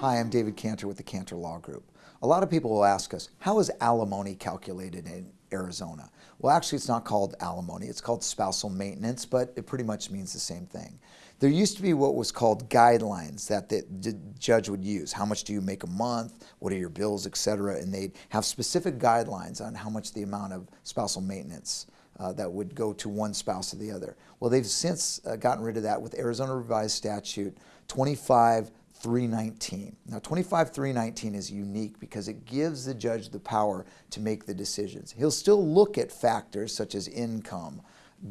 Hi, I'm David Cantor with the Cantor Law Group. A lot of people will ask us, how is alimony calculated in Arizona? Well, actually, it's not called alimony. It's called spousal maintenance, but it pretty much means the same thing. There used to be what was called guidelines that the, judge would use. How much do you make a month? What are your bills, etc. And they'd have specific guidelines on how much the amount of spousal maintenance uh, that would go to one spouse or the other. Well, they've since uh, gotten rid of that with Arizona Revised Statute 25 319. Now 25319 is unique because it gives the judge the power to make the decisions. He'll still look at factors such as income,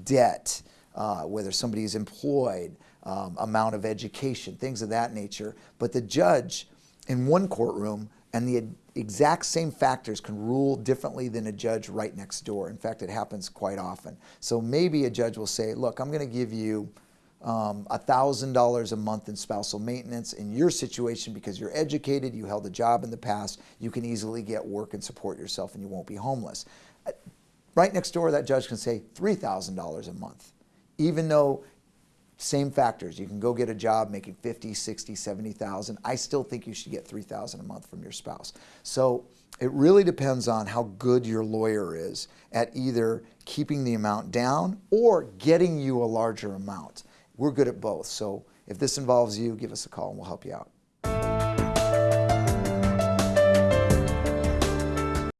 debt, uh, whether somebody is employed, um, amount of education, things of that nature. But the judge in one courtroom and the exact same factors can rule differently than a judge right next door. In fact, it happens quite often. So maybe a judge will say, look, I'm going to give you um, $1,000 a month in spousal maintenance. In your situation, because you're educated, you held a job in the past, you can easily get work and support yourself and you won't be homeless. Uh, right next door, that judge can say $3,000 a month, even though same factors. You can go get a job making 50, 60, 70,000. I still think you should get 3,000 a month from your spouse. So it really depends on how good your lawyer is at either keeping the amount down or getting you a larger amount. We're good at both. So if this involves you, give us a call and we'll help you out.